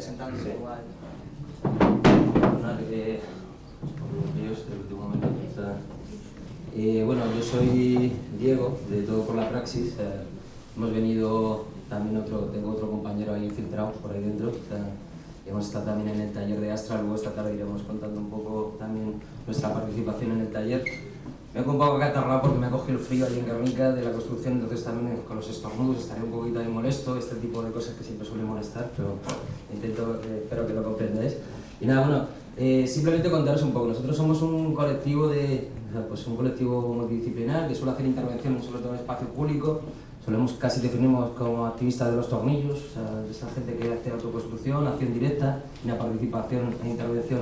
Sí. igual. Eh, momento. está. Eh, bueno, yo soy Diego, de Todo por la Praxis. eh, hemos venido, también otro, tengo otro compañero ahí infiltrado por ahí dentro. hemos estado también en el taller de Astra, luego esta tarde iremos contando un poco también nuestra participación en el taller. Me he un poco acatarrado porque me ha cogido el frío allí en Guernica de la construcción, entonces también con los estornudos estaré un poquito ahí molesto, este tipo de cosas que siempre suele molestar, pero intento, eh, espero que lo comprendáis. Y nada, bueno, eh, simplemente contaros un poco. Nosotros somos un colectivo de, pues un colectivo multidisciplinar que suele hacer intervenciones sobre todo en espacio público. Solemos casi definimos como activistas de los tornillos, o sea, esa gente que hace autoconstrucción, acción directa, una participación e intervención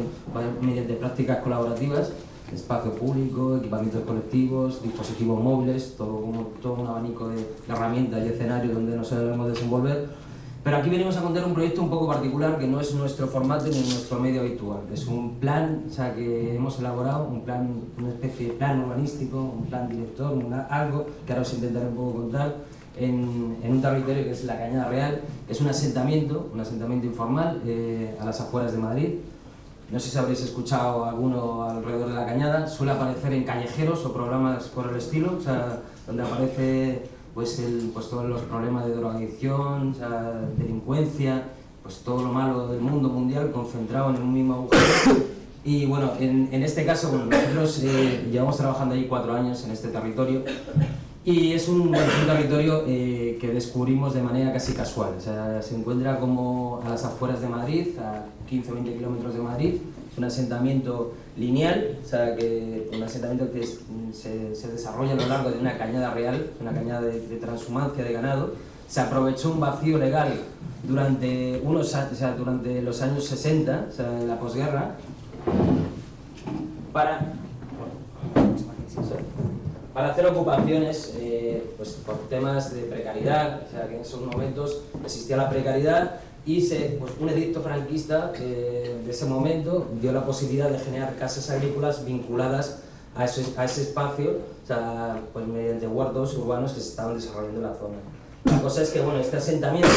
mediante prácticas colaborativas, espacio público, equipamientos colectivos, dispositivos móviles, todo, todo un abanico de, de herramientas y escenarios donde nos solemos desenvolver. Pero aquí venimos a contar un proyecto un poco particular que no es nuestro formato ni nuestro medio habitual. Es un plan o sea, que hemos elaborado, un plan, una especie de plan urbanístico, un plan director, una- algo que ahora os intentaré un poco contar, en, en un territorio que es la Cañada Real, es un asentamiento, un asentamiento informal eh, a las afueras de Madrid. No sé si habréis escuchado alguno alrededor de la Cañada, suele aparecer en callejeros o programas por el estilo, o sea, donde aparece pues, el, pues todos los problemas de drogadicción, o sea, delincuencia, pues todo lo malo del mundo mundial concentrado en un mismo agujero. Y bueno, en, en este caso, bueno, nosotros eh, llevamos trabajando ahí cuatro años en este territorio y es un, territorio eh, que descubrimos de manera casi casual. Se encuentra como a las afueras de Madrid, a 15 o 20 kilómetros de Madrid. Es un asentamiento lineal, o sea, que, un asentamiento que se, desarrolla a lo largo de una cañada real, una cañada de, transhumancia de ganado. Se aprovechó un vacío legal durante, unos, o durante los años 60, o sea, en la posguerra, para para hacer ocupaciones eh, pues por temas de precariedad, o sea que en esos momentos existía la precariedad y se, pues, un edicto franquista eh, de ese momento dio la posibilidad de generar casas agrícolas vinculadas a ese, a ese espacio, o sea, pues mediante huertos urbanos que se estaban desarrollando en la zona. La cosa es que bueno, este asentamiento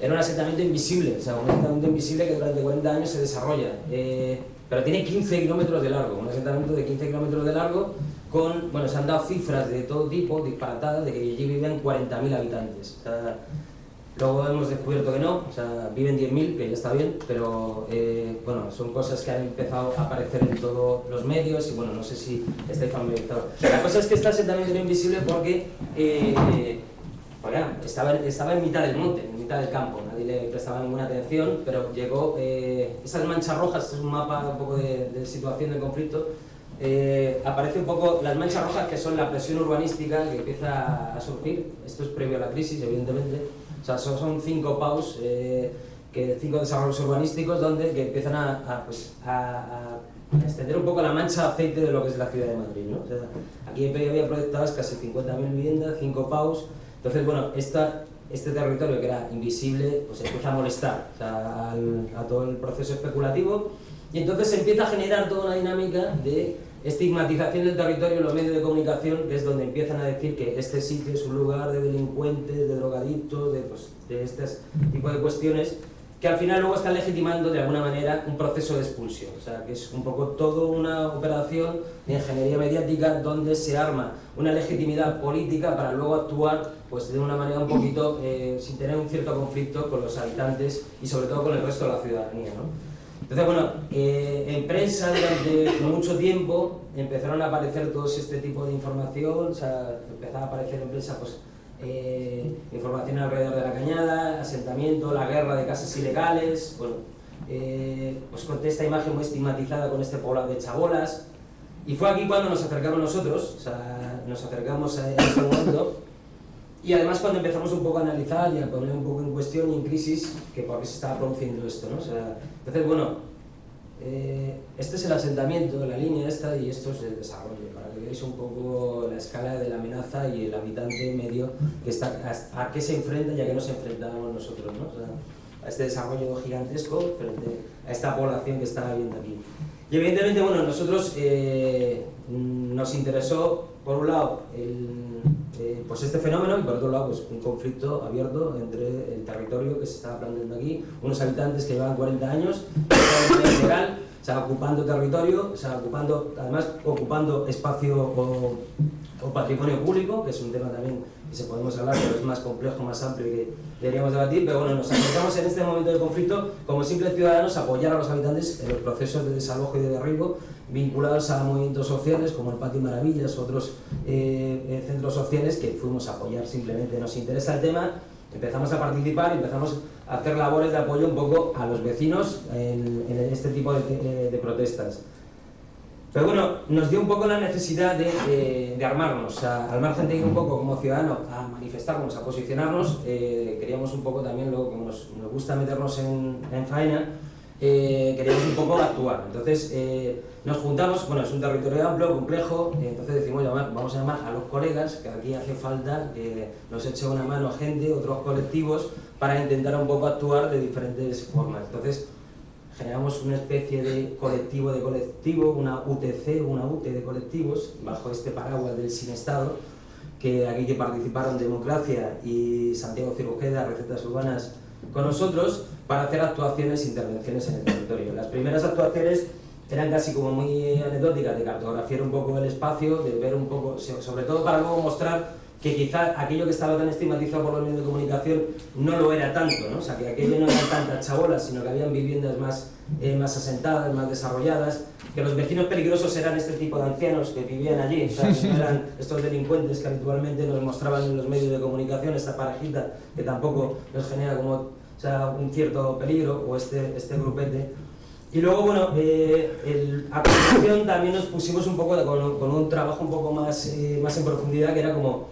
era un asentamiento invisible, o sea, un asentamiento invisible que durante 40 años se desarrolla, eh, pero tiene 15 kilómetros de largo, un asentamiento de 15 kilómetros de largo con, bueno, se han dado cifras de todo tipo, disparatadas, de que allí vivían 40.000 habitantes. O sea, luego hemos descubierto que no, o sea, viven 10.000, que ya está bien, pero eh, bueno, son cosas que han empezado a aparecer en todos los medios y bueno, no sé si estáis familiarizados. La cosa es que este asentamiento era invisible porque eh, bueno, estaba, estaba en mitad del monte, en mitad del campo, nadie le prestaba ninguna atención, pero llegó, eh, esas manchas rojas, es un mapa un poco de, de situación de conflicto, eh, aparece un poco las manchas rojas que son la presión urbanística que empieza a surgir, esto es previo a la crisis evidentemente, o sea, son, son cinco paus, eh, que, cinco desarrollos urbanísticos donde que empiezan a, a, pues, a, a extender un poco la mancha aceite de lo que es la ciudad de Madrid. ¿no? O sea, aquí había proyectadas casi 50.000 viviendas, cinco paus, entonces bueno, esta, este territorio que era invisible pues empieza a molestar o sea, al- a todo el proceso especulativo y entonces se empieza a generar toda una dinámica de estigmatización del territorio en los medios de comunicación, que es donde empiezan a decir que este sitio es un lugar de delincuentes, de drogadictos, de, pues, de este tipo de cuestiones, que al final luego están legitimando de alguna manera un proceso de expulsión. O sea, que es un poco toda una operación de ingeniería mediática donde se arma una legitimidad política para luego actuar pues, de una manera un poquito, eh, sin tener un cierto conflicto con los habitantes y sobre todo con el resto de la ciudadanía. ¿no? Entonces, bueno, eh, en prensa durante mucho tiempo empezaron a aparecer todo este tipo de información, o sea, empezaba a aparecer en prensa pues, eh, información alrededor de la cañada, asentamiento, la guerra de casas ilegales, bueno, eh, pues con esta imagen muy estigmatizada con este poblado de chabolas. Y fue aquí cuando nos acercamos nosotros, o sea, nos acercamos a ese momento y además cuando empezamos un poco a analizar y a poner un poco en cuestión y en crisis que por qué se estaba produciendo esto, ¿no? O sea, entonces, bueno, eh, este es el asentamiento, la línea esta y esto es el desarrollo, para que veáis un poco la escala de la amenaza y el habitante medio que está, a, a qué se enfrenta y a qué nos enfrentamos nosotros, ¿no? O sea, a este desarrollo gigantesco frente a esta población que está viendo aquí. Y evidentemente, bueno, nosotros eh, nos interesó, por un lado, el, eh, pues este fenómeno y por otro lado, pues un conflicto abierto entre el territorio que se está planteando aquí, unos habitantes que llevan 40 años, legal, o sea, ocupando territorio, o ocupando, además ocupando espacio o patrimonio público, que es un tema también que se podemos hablar, pero es más complejo, más amplio y que deberíamos debatir, pero bueno, nos acercamos en este momento de conflicto como simples ciudadanos a apoyar a los habitantes en los procesos de desalojo y de derribo vinculados a movimientos sociales como el Patio Maravillas, otros eh, eh, centros sociales que fuimos a apoyar simplemente. Nos interesa el tema, empezamos a participar y empezamos a hacer labores de apoyo un poco a los vecinos en, este tipo de, de protestas. Pero bueno, nos dio un poco la necesidad de, de, armarnos, al margen de ir un poco como ciudadano a manifestarnos, a posicionarnos, eh, queríamos un poco también, luego como nos, nos gusta meternos en, en faena, eh, queríamos un poco actuar. Entonces eh, nos juntamos, bueno, es un territorio amplio, complejo, entonces decimos llamar, vamos a llamar a los colegas, que aquí hace falta que nos eche una mano gente, otros colectivos, para intentar un poco actuar de diferentes formas. Entonces, generamos una especie de colectivo de colectivo, una UTC, una UTE de colectivos, bajo este paraguas del Sin Estado, que aquí que participaron Democracia y Santiago Cirujeda, Recetas Urbanas, con nosotros, para hacer actuaciones e intervenciones en el territorio. Las primeras actuaciones eran casi como muy anecdóticas, de cartografiar un poco el espacio, de ver un poco, sobre todo para luego mostrar que quizá aquello que estaba tan estigmatizado por los medios de comunicación no lo era tanto, ¿no? O sea, que aquello no eran tantas chabolas, sino que habían viviendas más, eh, más asentadas, más desarrolladas, que los vecinos peligrosos eran este tipo de ancianos que vivían allí, o sea, que no eran estos delincuentes que habitualmente nos mostraban en los medios de comunicación, esta parejita que tampoco nos genera como o sea, un cierto peligro, o este, este grupete. Y luego, bueno, eh, el, a continuación también nos pusimos un poco con, con, un trabajo un poco más, eh, más en profundidad, que era como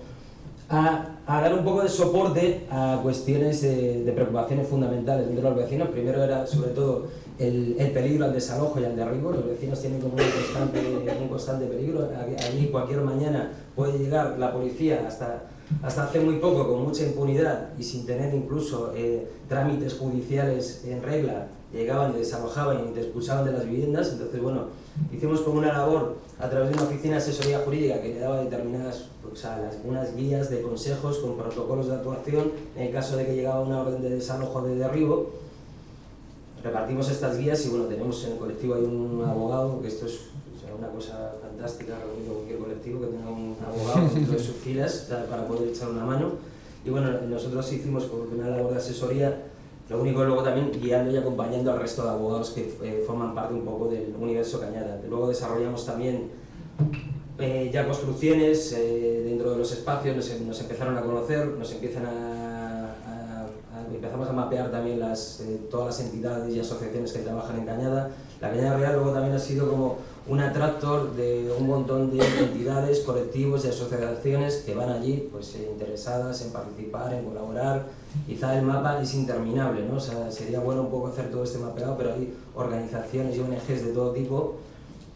a, a, dar un poco de soporte a cuestiones de, de preocupaciones fundamentales entre los vecinos. Primero era sobre todo el, el, peligro al desalojo y al derribo. Los vecinos tienen como un constante, un constante peligro. Allí cualquier mañana puede llegar la policía hasta, hasta hace muy poco con mucha impunidad y sin tener incluso eh, trámites judiciales en regla llegaban y desalojaban y te expulsaban de las viviendas, entonces bueno, hicimos como una labor a través de una oficina de asesoría jurídica que le daba determinadas, pues, o las, guías de consejos con protocolos de actuación en el caso de que llegaba una orden de desalojo de derribo. Repartimos estas guías y bueno, tenemos en el colectivo hay un abogado, que esto es o sea, una cosa fantástica, reunido cualquier colectivo que tenga un abogado dentro de sus filas para poder echar una mano. Y bueno, nosotros hicimos como una labor de asesoría lo único luego también guiando y acompañando al resto de abogados que eh, forman parte un poco del universo Cañada. Luego desarrollamos también eh, ya construcciones eh, dentro de los espacios, nos, nos, empezaron a conocer, nos empiezan a empezamos a mapear también las, eh, todas las entidades y asociaciones que trabajan en Cañada. La Cañada Real luego también ha sido como un atractor de un montón de entidades, colectivos y asociaciones que van allí pues, eh, interesadas en participar, en colaborar. Quizá el mapa es interminable, ¿no? o sea, sería bueno un poco hacer todo este mapeado, pero hay organizaciones y ONGs de todo tipo.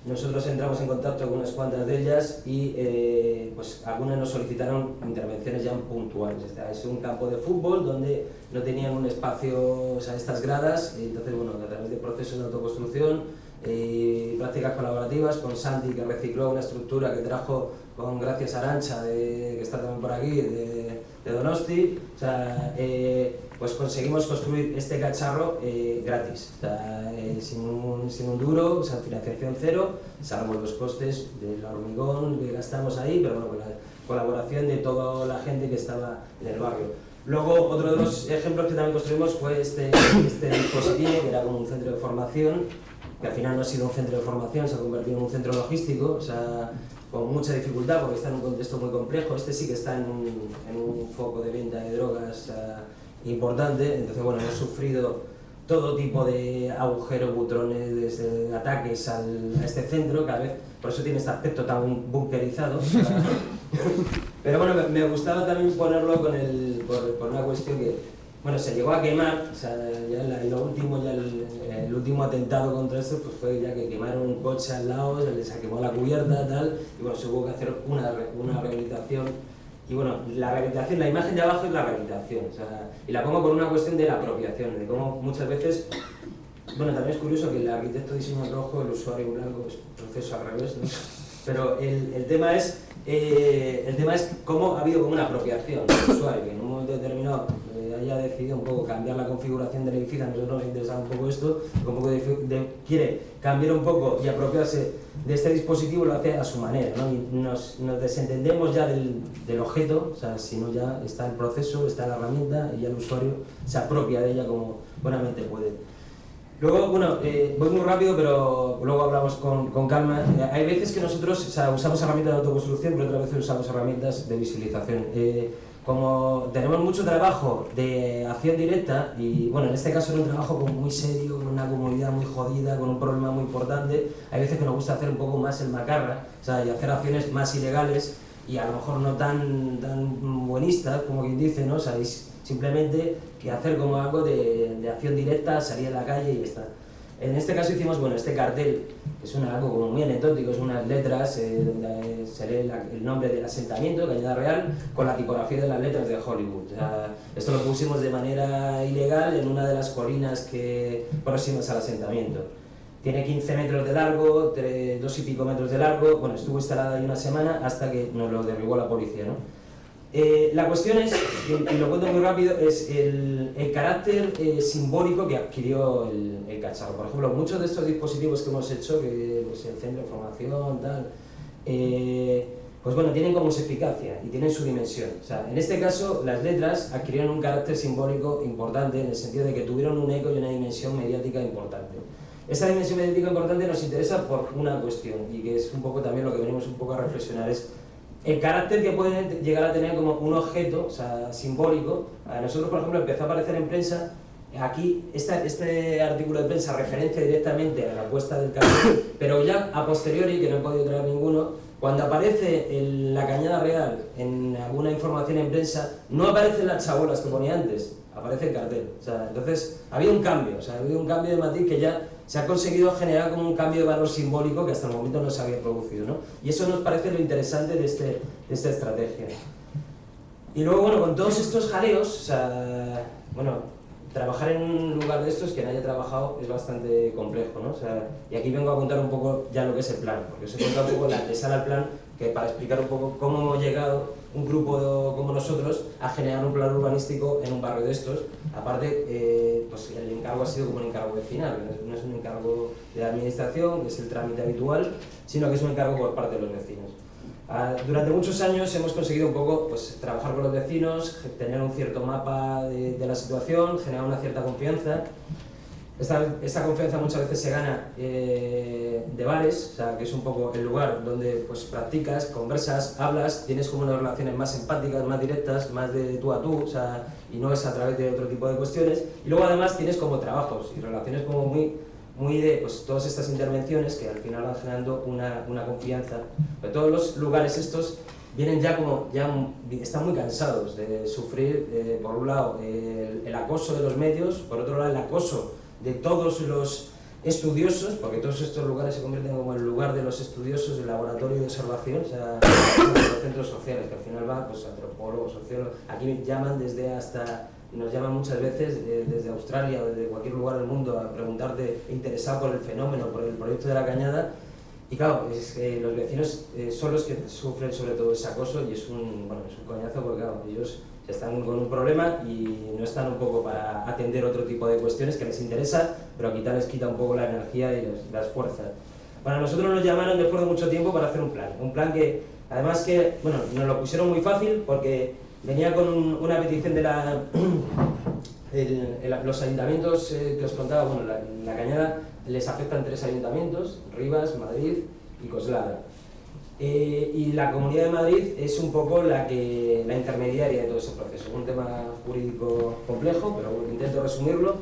Nosotros entramos en contacto con unas cuantas de ellas y eh, pues algunas nos solicitaron intervenciones ya puntuales. Es un campo de fútbol donde no tenían un espacio, o sea, estas gradas, y entonces bueno, a través de procesos de autoconstrucción, eh, prácticas colaborativas con Santi que recicló una estructura que trajo con gracias Arancha de, que está también por aquí de, de Donosti o sea, eh, pues conseguimos construir este cacharro eh, gratis. O sea, eh, sin, un, duro, o sea, financiación cero. Salvo los costes del hormigón que gastamos ahí pero bueno, con la colaboración de toda la gente que estaba en el barrio. Luego, otro de los ejemplos que también construimos fue este, este dispositivo, que era como un centro de formación, que al final no ha sido un centro de formación, se ha convertido en un centro logístico, o sea, con mucha dificultad porque está en un contexto muy complejo. Este sí que está en un, en un foco de venta de drogas uh, importante, entonces bueno, hemos sufrido todo tipo de agujeros, butrones, desde ataques al, a este centro, cada vez, por eso tiene este aspecto tan bunkerizado. Pero bueno, me, gustaba también ponerlo con el, por, una cuestión que, bueno, se llegó a quemar, o sea, ya en lo último, ya el, último atentado contra esto, pues fue ya que quemaron un coche al lado, se les quemó la cubierta, tal, y bueno, se hubo que hacer una, una rehabilitación y bueno, la rehabilitación, la imagen de abajo es la rehabilitación, o sea, y la pongo por una cuestión de la apropiación, de cómo muchas veces, bueno, también es curioso que el arquitecto diseño rojo, el usuario blanco, es proceso al revés, ¿no? pero el, el tema es eh, el tema es cómo ha habido como una apropiación del usuario, que en un momento determinado haya decidido un poco cambiar la configuración del edificio, a nosotros nos interesa un poco esto, un poco quiere cambiar un poco y apropiarse de este dispositivo, lo hace a su manera, ¿no? y nos, nos, desentendemos ya del, del objeto, o sea, sino ya está el proceso, está la herramienta y ya el usuario se apropia de ella como buenamente puede. Luego, bueno, eh, voy muy rápido, pero luego hablamos con, con calma. Eh, hay veces que nosotros o sea, usamos herramientas de autoconstrucción, pero otras veces usamos herramientas de visualización. Eh, como tenemos mucho trabajo de acción directa, y bueno, en este caso era un trabajo muy serio, con una comunidad muy jodida, con un problema muy importante, hay veces que nos gusta hacer un poco más el macarra, o sea, y hacer acciones más ilegales, y a lo mejor no tan, tan buenistas, como quien dice, ¿no? O sea, simplemente que hacer como algo de, de, acción directa, salir a la calle y está. En este caso hicimos, bueno, este cartel, que es una, algo muy anecdótico, es unas letras eh, donde se lee el nombre del asentamiento, Cañada Real, con la tipografía de las letras de Hollywood. esto lo pusimos de manera ilegal en una de las colinas que próximas al asentamiento. Tiene 15 metros de largo, 2 y pico metros de largo, bueno, estuvo instalada ahí una semana hasta que nos lo derribó la policía, ¿no? Eh, la cuestión es, y lo cuento muy rápido, es el, el carácter eh, simbólico que adquirió el, el, cacharro. Por ejemplo, muchos de estos dispositivos que hemos hecho, que pues, el centro de formación, tal, eh, pues bueno, tienen como su eficacia y tienen su dimensión. O sea, en este caso, las letras adquirieron un carácter simbólico importante en el sentido de que tuvieron un eco y una dimensión mediática importante. Esa dimensión mediática importante nos interesa por una cuestión y que es un poco también lo que venimos un poco a reflexionar es el carácter que puede llegar a tener como un objeto, o sea, simbólico. A nosotros, por ejemplo, empezó a aparecer en prensa, aquí este artículo de prensa referencia directamente a la puesta del cartel, pero ya a posteriori, que no he podido traer ninguno, cuando aparece en la Cañada Real en alguna información en prensa, no aparecen las chabolas que ponía antes, aparece el cartel. O sea, entonces, había un cambio, o sea, había un cambio de matiz que ya se ha conseguido generar como un cambio de valor simbólico que hasta el momento no se había producido. ¿no? Y eso nos parece lo interesante de, este, de esta estrategia. Y luego, bueno, con todos estos jaleos, o sea, bueno, trabajar en un lugar de estos que no haya trabajado es bastante complejo, ¿no? O sea, y aquí vengo a contar un poco ya lo que es el plan, porque os he contado un poco la antesala al plan, que para explicar un poco cómo hemos llegado un grupo como nosotros a generar un plan urbanístico en un barrio de estos. Aparte, eh, pues el encargo ha sido como un encargo vecinal, no es un encargo de la administración, que es el trámite habitual, sino que es un encargo por parte de los vecinos. Ah, durante muchos años hemos conseguido un poco pues, trabajar con los vecinos, tener un cierto mapa de, la situación, generar una cierta confianza. Esta, confianza muchas veces se gana eh, de bares, o sea, que es un poco el lugar donde pues, practicas, conversas, hablas, tienes como unas relaciones más empáticas, más directas, más de tú a tú, o sea, y no es a través de otro tipo de cuestiones. Y luego además tienes como trabajos y relaciones como muy muy de pues, todas estas intervenciones que al final van generando una, una confianza. Pero todos los lugares estos vienen ya como, ya están muy cansados de sufrir, eh, por un lado, el, acoso de los medios, por otro lado, el acoso de todos los estudiosos, porque todos estos lugares se convierten como el lugar de los estudiosos, el laboratorio de observación, o sea, los centros sociales, que al final van pues, antropólogos, sociólogos, aquí llaman desde hasta nos llaman muchas veces eh, desde Australia desde cualquier lugar del mundo a preguntarte, interesado por el fenómeno, por el proyecto de la cañada, y claro, es que los vecinos eh, son los que sufren sobre todo ese acoso y es un, bueno, es un coñazo porque claro, ellos están con un problema y no están un poco para atender otro tipo de cuestiones que les interesa, pero quizá les quita un poco la energía y las fuerzas. Para nosotros nos llamaron después de mucho tiempo para hacer un plan, un plan que además que, bueno, nos lo pusieron muy fácil porque venía con una petición de la, los ayuntamientos eh, que os contaba, bueno, la, Cañada les afectan tres ayuntamientos, Rivas, Madrid y Coslada. Eh, y la Comunidad de Madrid es un poco la, que, la intermediaria de todo ese proceso. Es un tema jurídico complejo, pero intento resumirlo.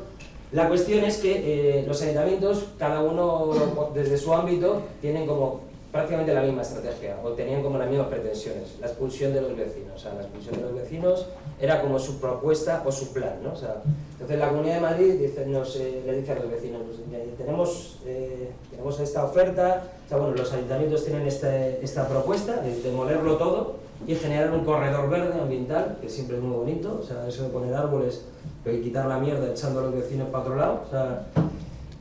La cuestión es que eh, los ayuntamientos, cada uno desde su ámbito, tienen como prácticamente la misma estrategia, o tenían como las mismas pretensiones, la expulsión de los vecinos. O sea, la expulsión de los vecinos era como su propuesta o su plan, ¿no? O sea, entonces la Comunidad de Madrid dice, nos, le dice a los vecinos, pues, tenemos, eh, tenemos esta oferta, o sea, bueno, los ayuntamientos tienen este, esta propuesta de demolerlo todo y generar un corredor verde ambiental, que siempre es muy bonito, o sea, eso de poner árboles, pero quitar la mierda echando a los vecinos para otro lado, o sea,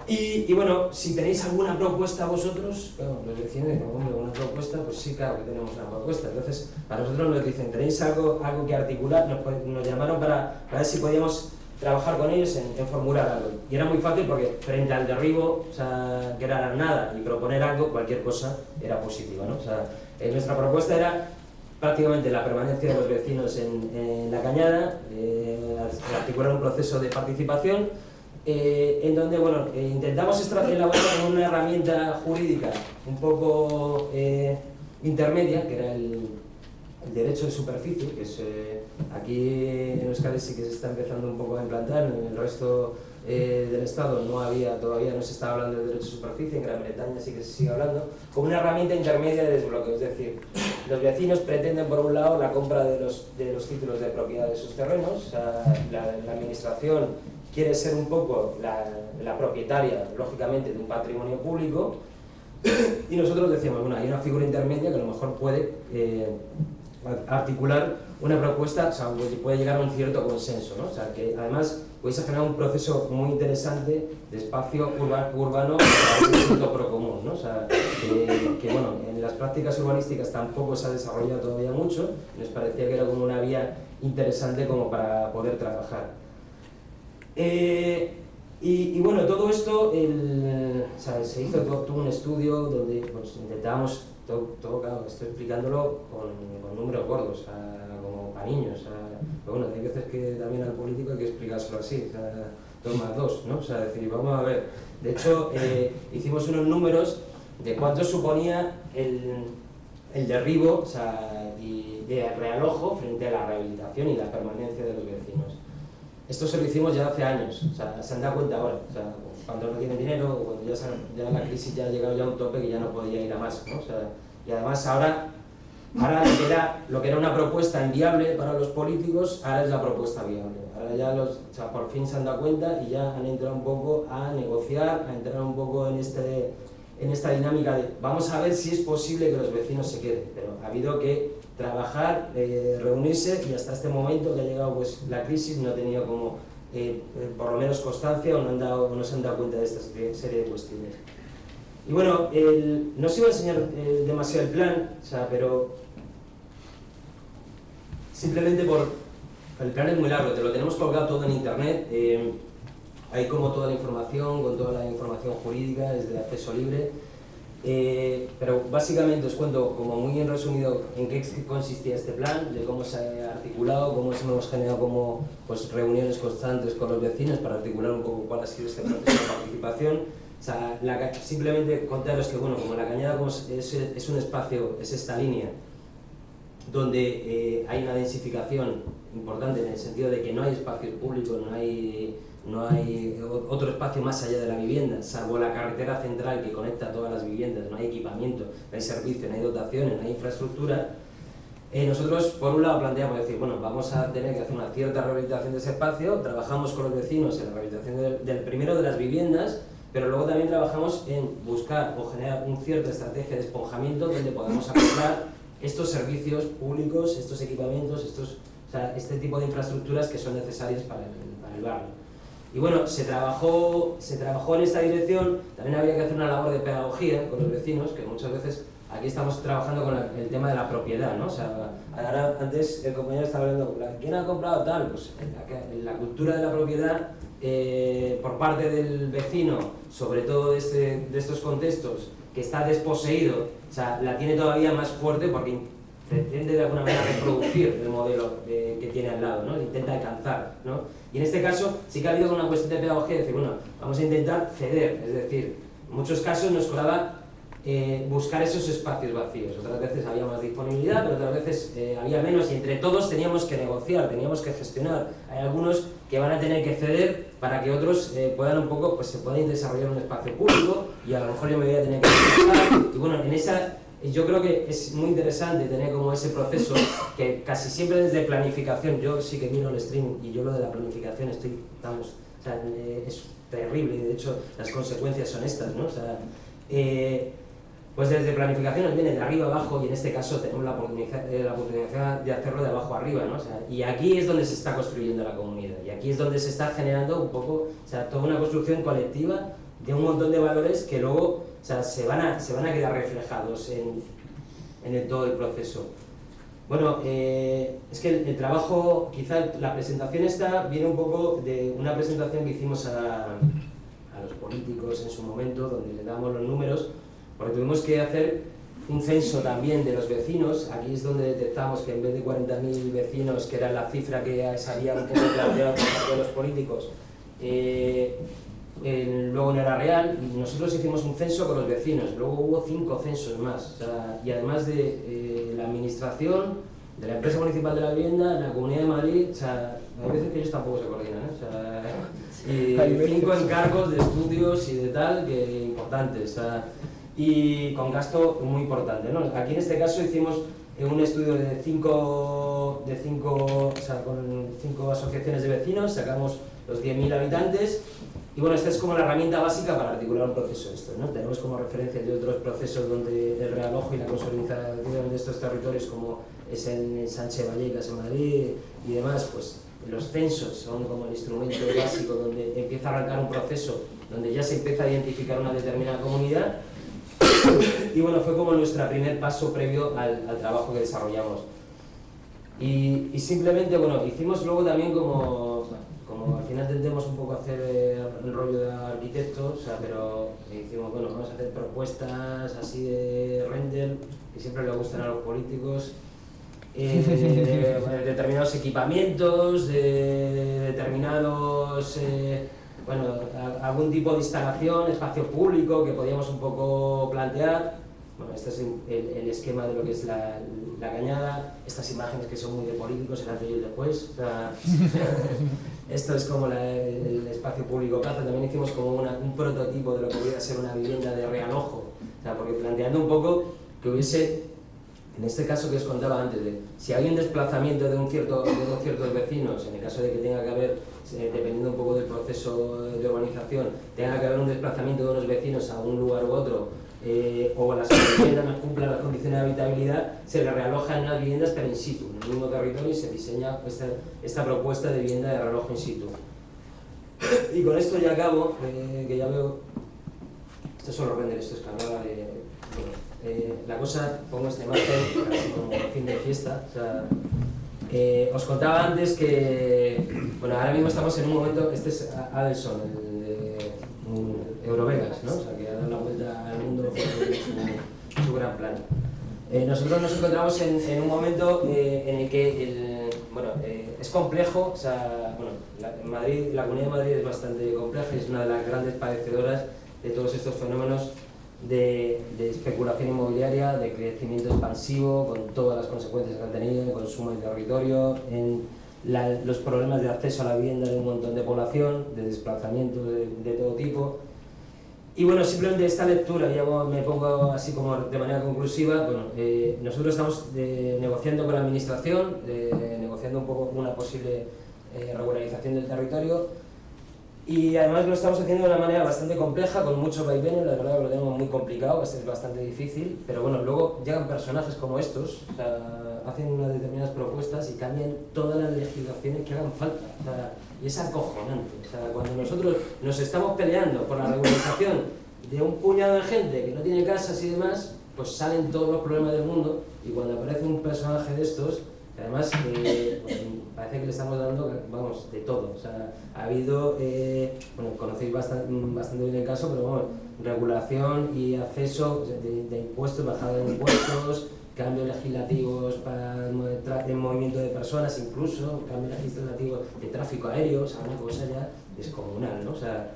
y, bueno, si tenéis alguna propuesta vosotros, bueno, los vecinos hombre, una propuesta, pues sí, claro que tenemos una propuesta. Entonces, para nosotros nos dicen, ¿tenéis algo, algo que articular? Nos, llamaron para, ver si podíamos trabajar con ellos en, formular algo. Y era muy fácil porque frente al derribo, o sea, que era nada, y proponer algo, cualquier cosa era positiva, ¿no? O sea, eh, nuestra propuesta era prácticamente la permanencia de los vecinos en, la cañada, eh, articular un proceso de participación, eh, en donde bueno, eh, intentamos elaborar una herramienta jurídica un poco eh, intermedia, que era el, derecho de superficie, que es, aquí en Euskadi sí que se está empezando un poco a implantar, en el resto del Estado no había, todavía no se estaba hablando del derecho de superficie, en Gran Bretaña sí que se sigue hablando, como una herramienta intermedia de desbloqueo, es decir, los vecinos pretenden por un lado la compra de los, de los títulos de propiedad de sus terrenos, la, la administración quiere ser un poco la, propietaria, lógicamente, de un patrimonio público, y nosotros decíamos, bueno, hay una figura intermedia que a lo mejor puede eh, articular una propuesta, o sea, puede llegar a un cierto consenso, ¿no? O sea, que además podéis generar un proceso muy interesante de espacio urbano para un punto pro común, ¿no? O sea, que, bueno, en las prácticas urbanísticas tampoco se ha desarrollado todavía mucho, nos parecía que era como una vía interesante como para poder trabajar. Eh, y, bueno, todo esto, se hizo todo, un estudio donde pues, intentábamos, todo, claro, estoy explicándolo con, números gordos, como para niños. pero bueno, hay veces que también al político hay que explicárselo así, dos más dos, ¿no? O sea, decir, vamos a ver. De hecho, eh, hicimos unos números de cuánto suponía el, el derribo o sea, y de realojo frente a la rehabilitación y la permanencia de los vecinos. Esto se lo hicimos ya hace años, o sea, se han dado cuenta ahora, o sea, cuando no tienen dinero, cuando ya, ya, la crisis ya ha llegado ya a un tope que ya no podía ir a más, ¿no? O sea, y además ahora, ahora lo, que era, lo que era una propuesta inviable para los políticos, ahora es la propuesta viable. Ahora ya los, o sea, por fin se han dado cuenta y ya han entrado un poco a negociar, a entrar un poco en, este, en esta dinámica de vamos a ver si es posible que los vecinos se queden, pero ha habido que trabajar, eh, reunirse y hasta este momento que ha llegado pues, la crisis no ha tenido como eh, eh, por lo menos constancia o no, han dado, no se han dado cuenta de esta serie de cuestiones. Y bueno, no os iba a enseñar demasiado el plan, o sea, pero simplemente por... El plan es muy largo, te lo tenemos colgado todo en internet, hay como toda la información, con toda la información jurídica, es de acceso libre, eh, pero básicamente os cuento como muy en resumido en qué consistía este plan, de cómo se ha articulado, cómo hemos generado como, pues, reuniones constantes con los vecinos para articular un poco cuál ha sido este proceso de participación. O sea, simplemente contaros que bueno, como la cañada es, es, un espacio, es esta línea, donde eh, hay una densificación importante en el sentido de que no hay espacios públicos, no hay no hay otro espacio más allá de la vivienda, salvo la carretera central que conecta todas las viviendas, no hay equipamiento, no hay servicio, no hay dotaciones, no hay infraestructura, eh, nosotros por un lado planteamos decir, bueno, vamos a tener que hacer una cierta rehabilitación de ese espacio, trabajamos con los vecinos en la rehabilitación del, primero de las viviendas, pero luego también trabajamos en buscar o generar una cierta estrategia de esponjamiento donde podamos aplicar estos servicios públicos, estos equipamientos, estos, este tipo de infraestructuras que son necesarias para para el barrio. Y bueno, se trabajó, se trabajó en esta dirección, también había que hacer una labor de pedagogía con los vecinos, que muchas veces aquí estamos trabajando con el tema de la propiedad, ¿no? O sea, ahora antes el compañero estaba hablando, ¿quién ha comprado tal? Pues la, la cultura de la propiedad eh, por parte del vecino, sobre todo de, este, de estos contextos, que está desposeído, o sea, la tiene todavía más fuerte porque pretende de alguna manera reproducir el modelo que tiene al lado, ¿no? intenta alcanzar. ¿no? Y en este caso sí que ha habido una cuestión de pedagogía de decir, bueno, vamos a intentar ceder, es decir, en muchos casos nos colaba eh, buscar esos espacios vacíos. Otras veces había más disponibilidad, pero otras veces eh, había menos y entre todos teníamos que negociar, teníamos que gestionar. Hay algunos que van a tener que ceder para que otros eh, puedan un poco, pues se puedan desarrollar un espacio público y a lo mejor yo me voy a tener que y bueno, en esa yo creo que es muy interesante tener como ese proceso que casi siempre desde planificación, yo sí que miro el stream y yo lo de la planificación estoy, vamos, o sea, eh, es terrible y de hecho las consecuencias son estas, ¿no? O sea, eh, pues desde planificación nos viene de arriba abajo y en este caso tenemos la oportunidad, eh, la oportunidad de hacerlo de abajo arriba, ¿no? O sea, y aquí es donde se está construyendo la comunidad y aquí es donde se está generando un poco, o sea, toda una construcción colectiva de un montón de valores que luego o sea, se, van a, se van a quedar reflejados en, en todo el proceso. Bueno, eh, es que el, trabajo, quizá la presentación esta viene un poco de una presentación que hicimos a, a los políticos en su momento, donde le damos los números, porque tuvimos que hacer un censo también de los vecinos, aquí es donde detectamos que en vez de 40.000 vecinos, que era la cifra que se había planteado por los políticos, eh, luego no era real y nosotros hicimos un censo con los vecinos, luego hubo cinco censos más y además de eh, la administración, de la empresa municipal de la vivienda, la Comunidad de Madrid, o sea, hay veces que ellos tampoco se coordinan, ¿eh? o sea, y cinco encargos de estudios y de tal, que importantes, y con gasto muy importante. ¿no? Aquí en este caso hicimos un estudio de cinco, de cinco, o sea, con cinco asociaciones de vecinos, sacamos los 10.000 habitantes y bueno, esta es como la herramienta básica para articular un proceso esto, ¿no? Tenemos como referencia de otros procesos donde el realojo y la consolidación de estos territorios como es en Sánchez Vallecas en Madrid y demás, pues los censos son como el instrumento básico donde empieza a arrancar un proceso donde ya se empieza a identificar una determinada comunidad y bueno, fue como nuestro primer paso previo al, trabajo que desarrollamos. Y, y, simplemente, bueno, hicimos luego también como al final tendemos un poco a hacer el rollo de arquitectos, o sea, pero decimos, bueno, vamos a hacer propuestas así de render, que siempre le gustan a los políticos, eh, de, determinados equipamientos, de determinados, eh, bueno, algún tipo de instalación, espacio público que podíamos un poco plantear. Bueno, este es el, esquema de lo que es la, cañada, estas imágenes que son muy de políticos, el antes y el después. Esto es como el espacio público plaza, también hicimos como un prototipo de lo que pudiera ser una vivienda de realojo, o sea, porque planteando un poco que hubiese, en este caso que os contaba antes, de si hay un desplazamiento de, un cierto, de unos ciertos vecinos, en el caso de que tenga que haber, eh, dependiendo un poco del proceso de urbanización, tenga que haber un desplazamiento de unos vecinos a un lugar u otro, eh, o las viviendas no cumplan las condiciones de habitabilidad, se le realoja en las viviendas pero in situ, en el mismo territorio y se diseña esta, esta propuesta de vivienda de realojo in situ. Y con esto ya acabo, eh, que ya veo, esto solo render, esto es cargada de... Bueno, eh, la cosa, pongo esta imagen casi como fin de fiesta, o sea, os contaba antes que, bueno, ahora mismo estamos en un momento, este es Adelson, el de Eurovegas, ¿no? O sea, que ha dado la vuelta al mundo su, su gran plan. Eh, nosotros nos encontramos en, un momento eh, en el que eh, es complejo, la, Madrid, la Comunidad de Madrid es bastante compleja y es una de las grandes padecedoras de todos estos fenómenos de, de, especulación inmobiliaria, de crecimiento expansivo, con todas las consecuencias que han tenido en consumo de territorio, en los problemas de acceso a la vivienda de un montón de población, de desplazamiento de, todo tipo. Y bueno, simplemente esta lectura, ya me pongo así como de manera conclusiva, bueno, eh, nosotros estamos eh, negociando con la administración, negociando un poco una posible eh, regularización del territorio, y además lo estamos haciendo de una manera bastante compleja, con muchos vaivenes, la verdad lo tenemos muy complicado, es bastante difícil, pero bueno, luego llegan personajes como estos, o sea, hacen unas determinadas propuestas y cambian todas las legislaciones que hagan falta, o sea, y es acojonante, o sea, cuando nosotros nos estamos peleando por la regularización de un puñado de gente que no tiene casas y demás, pues salen todos los problemas del mundo, y cuando aparece un personaje de estos, además eh, pues, parece que le estamos dando, vamos, de todo. O sea, ha habido, eh, bueno, conocéis bastante, bastante, bien el caso, pero bueno, regulación y acceso de, impuestos, bajada de impuestos, cambios legislativos para el, movimiento de personas, incluso cambios legislativos de tráfico aéreo, o sea, una cosa ya descomunal, ¿no? O sea,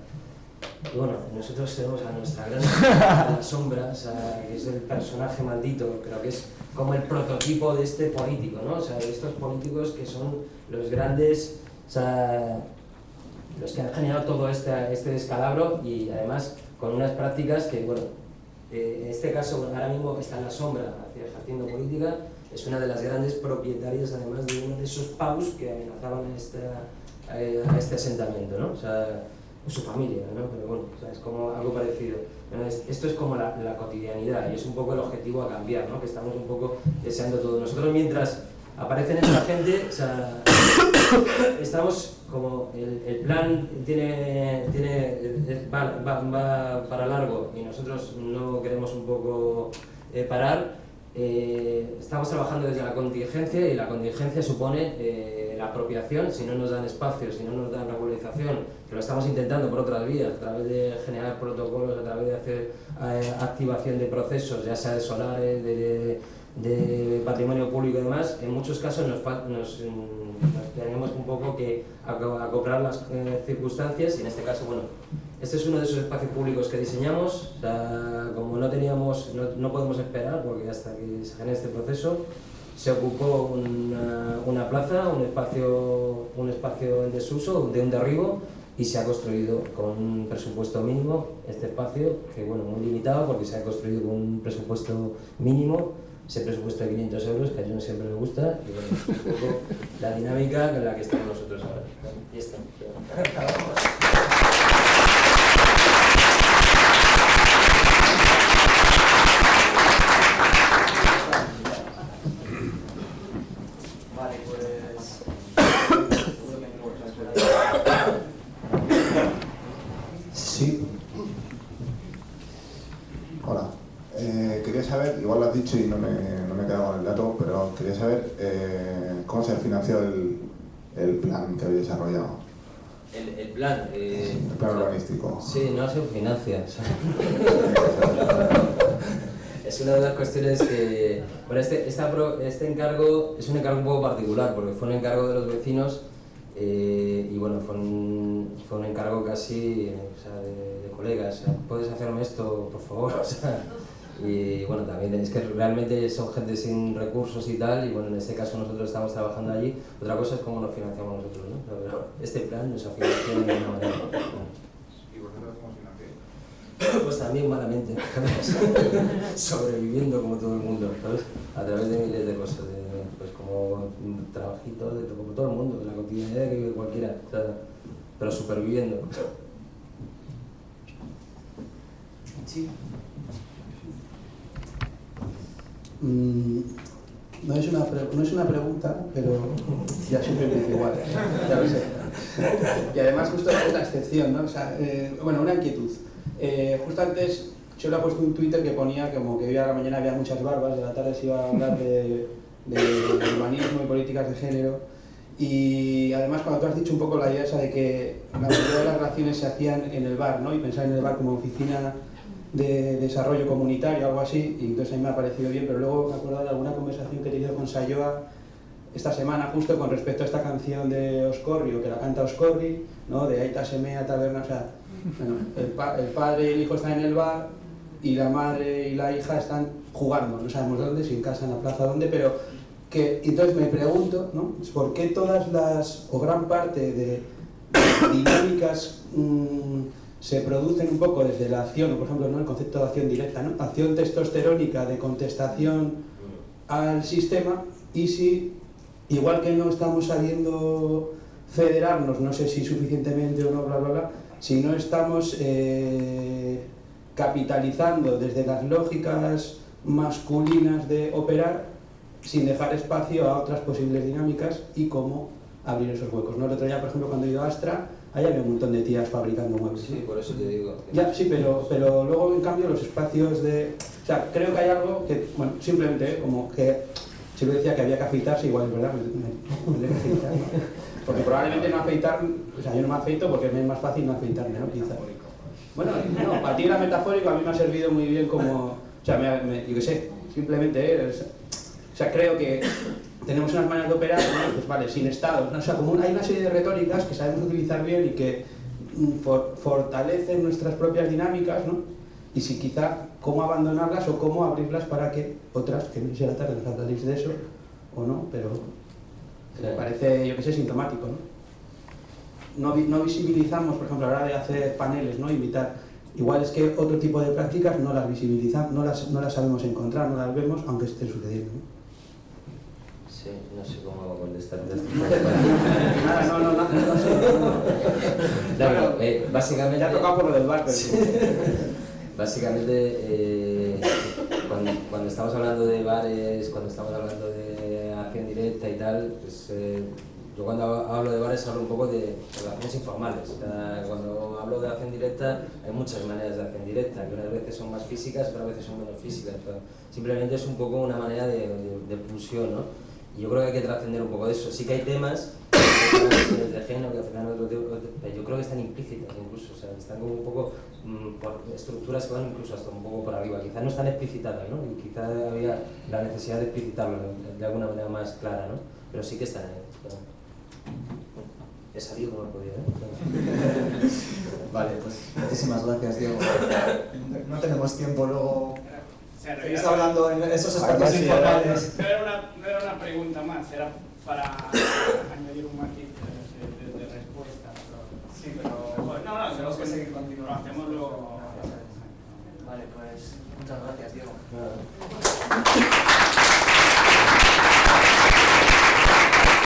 bueno, nosotros tenemos a nuestra gran sombra, o sea, que es el personaje maldito, creo que es como el prototipo de este político, ¿no? O sea, de estos políticos que son los grandes, o sea, los que han generado todo este, este descalabro y además con unas prácticas que, bueno, en este caso ahora mismo está en la sombra ejerciendo política, es una de las grandes propietarias además de uno de esos paus que amenazaban a, esta, a este asentamiento, ¿no? O sea, su familia, ¿no? Pero bueno, es como algo parecido. esto es como la, cotidianidad y es un poco el objetivo a cambiar, ¿no? Que estamos un poco deseando todo. Nosotros mientras aparecen esta gente, o sea, estamos como el, plan tiene, tiene va, va, para largo y nosotros no queremos un poco eh, parar, eh, estamos trabajando desde la contingencia y la contingencia supone eh, la apropiación, si no nos dan espacio, si no nos dan regularización, que lo estamos intentando por otras vías, a través de generar protocolos, a través de hacer activación de procesos, ya sea de solares, de de patrimonio público y demás, en muchos casos nos, nos, tenemos un poco que acoplar las eh, circunstancias y en este caso, bueno, este es uno de esos espacios públicos que diseñamos, como no teníamos, no, no, podemos esperar porque hasta que se genere este proceso, se ocupó una, plaza, un espacio, un espacio en desuso, de un derribo, y se ha construido con un presupuesto mínimo este espacio, que bueno, muy limitado porque se ha construido con un presupuesto mínimo ese presupuesto de 500 euros, que a no siempre me gusta, y bueno, es un poco la dinámica en la que estamos nosotros ahora. Y está. Vale, pues... Sí. Hola. Eh, quería saber, igual lo has dicho y no me, no me he quedado con el dato, pero quería saber eh, cómo se ha financiado el, el, plan que habéis desarrollado. El, el plan. Eh, el plan urbanístico. Sí, no se es una de las cuestiones que... Bueno, este, este encargo es un encargo un poco particular, porque fue un encargo de los vecinos eh, y bueno, fue un, fue un encargo casi de, colegas. ¿Puedes hacerme esto, por favor? Y bueno, también es que realmente son gente sin recursos y tal, y bueno, en este caso nosotros estamos trabajando allí. Otra cosa es cómo nos financiamos nosotros, ¿no? Este plan nos ha financiado de alguna manera. ¿Y vosotros cómo financiáis? Pues también malamente, sobreviviendo como todo el mundo, ¿sabes? A través de miles de cosas, de, pues como trabajitos, de, como todo el mundo, de la cotidianidad que vive cualquiera, o sea, pero superviviendo. Sí. Mm, no, es una no es una pregunta, pero ya siempre me dice igual, ya lo sé. Y además justo es la excepción, ¿no? O sea, eh, bueno, una inquietud. Eh, justo antes yo le he puesto un Twitter que ponía como que hoy a la mañana había muchas barbas, de la tarde se iba a hablar de, de, de urbanismo y políticas de género. Y además cuando tú has dicho un poco la idea de que la mayoría de las relaciones se hacían en el bar, ¿no? Y pensar en el bar como oficina de desarrollo comunitario, algo así, y entonces a mí me ha parecido bien, pero luego me acordado de alguna conversación que he tenido con Sayoa esta semana justo con respecto a esta canción de Oscorri, que la canta Oscorri, ¿no? de Aita Semea Taberna, o sea, bueno, el, pa el, padre y el hijo están en el bar y la madre y la hija están jugando, no sabemos dónde, si en casa, en la plaza, dónde, pero que entonces me pregunto, ¿no? ¿Por qué todas las, o gran parte de dinámicas mmm, se producen un poco desde la acción, por ejemplo, ¿no? el concepto de acción directa, ¿no? acción testosterónica de contestación al sistema y si, igual que no estamos sabiendo federarnos, no sé si suficientemente o no, bla, bla, bla, si no estamos eh, capitalizando desde las lógicas masculinas de operar sin dejar espacio a otras posibles dinámicas y cómo abrir esos huecos. ¿no? El otro día, por ejemplo, cuando he ido a Astra, ahí había un montón de tías fabricando muebles. Sí, por eso te digo. Ya, sí, pero, pero luego en cambio los espacios de... O sea, creo que hay algo que, bueno, simplemente como que si lo decía que había que afeitarse, igual es verdad, me, me, me ¿no? Porque probablemente no afeitar, o sea, yo no me afeito porque es más fácil no afeitarme, ¿no? Quizá. Bueno, no, para ti era metafórico, a mí me ha servido muy bien como, o sea, me, me, yo qué sé, simplemente, o sea, creo que tenemos unas maneras de operar, ¿no? pues vale, sin Estado, o sea, como hay una serie de retóricas que sabemos utilizar bien y que mm, for, fortalecen nuestras propias dinámicas, ¿no? Y si quizá cómo abandonarlas o cómo abrirlas para que otras, que no sea tarde, nos hablaréis de eso, o no, pero me parece, yo que sé, sintomático, ¿no? No, no visibilizamos, por ejemplo, a la hora de hacer paneles, ¿no? Invitar Igual es que otro tipo de prácticas no las visibilizamos, no las, no las sabemos encontrar, no las vemos, aunque estén sucediendo. ¿no? Sí, no sé cómo contestar no, no, no, no. Claro, eh, básicamente... Ya ha tocado por lo del bar, pero... Básicamente, eh, cuando, cuando estamos hablando de bares, cuando estamos hablando de y tal, pues eh, yo cuando hablo de bares hablo un poco de relaciones informales. O sea, cuando hablo de acción directa hay muchas maneras de acción directa, que unas veces son más físicas, otras veces son menos físicas. pero simplemente es un poco una manera de, de, de pulsión, ¿no? Y yo creo que hay que trascender un poco de eso. Sí que hay temas de género que al final otro tipo- otro- yo creo que están implícitas incluso, o sea, están como un poco mm, por estructuras que van incluso hasta un poco por arriba, quizás no están explicitadas, ¿no? Y quizás había la necesidad de explicitarlo de, de alguna manera más clara, ¿no? Pero sí que están ahí. pero- He salido como he podido, ¿eh? Vale, pues muchísimas gracias, Diego. No tenemos tiempo luego. Seguís hablando en esos espacios informales. No era, una, no era una pregunta más, era para añadir un matiz de, de- de respuesta. pero- Sí, pero Bueno, no, no, tenemos que seguir lo continuando. hacemos luego. Vale, pues muchas gracias, Diego. Nada.